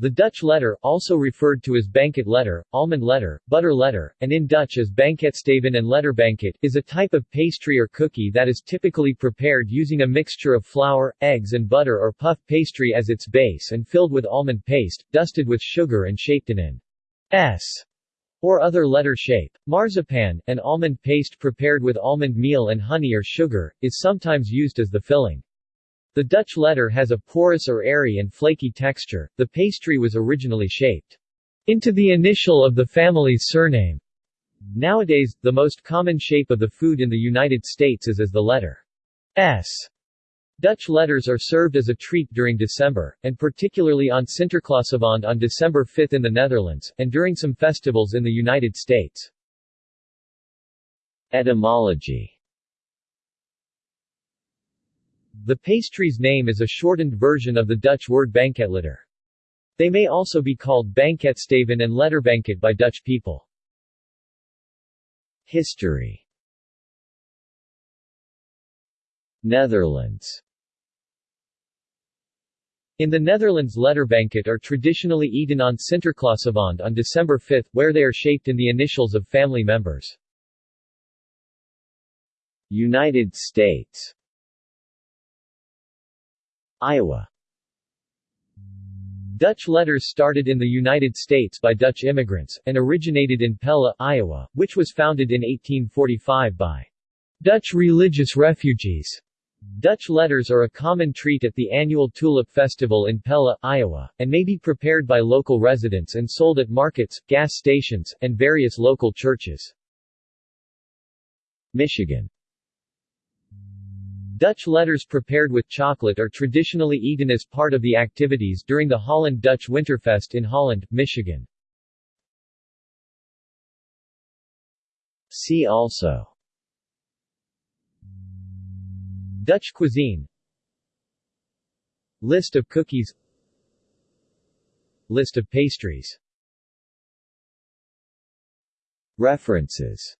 The Dutch letter, also referred to as banket letter, almond letter, butter letter, and in Dutch as banketstaven and letterbanket, is a type of pastry or cookie that is typically prepared using a mixture of flour, eggs and butter or puff pastry as its base and filled with almond paste, dusted with sugar and shaped in an S or other letter shape. Marzipan, an almond paste prepared with almond meal and honey or sugar, is sometimes used as the filling. The Dutch letter has a porous or airy and flaky texture. The pastry was originally shaped into the initial of the family's surname. Nowadays, the most common shape of the food in the United States is as the letter S. Dutch letters are served as a treat during December, and particularly on Sinterklaasavond on December 5 in the Netherlands, and during some festivals in the United States. Etymology the pastry's name is a shortened version of the Dutch word banketletter. They may also be called banketstaven and letterbanket by Dutch people. History Netherlands in the Netherlands letterbanket are traditionally eaten on Sinterklaasavond on December 5, where they are shaped in the initials of family members. United States Iowa Dutch letters started in the United States by Dutch immigrants, and originated in Pella, Iowa, which was founded in 1845 by Dutch religious refugees. Dutch letters are a common treat at the annual Tulip Festival in Pella, Iowa, and may be prepared by local residents and sold at markets, gas stations, and various local churches. Michigan Dutch letters prepared with chocolate are traditionally eaten as part of the activities during the Holland Dutch Winterfest in Holland, Michigan. See also Dutch cuisine List of cookies List of pastries References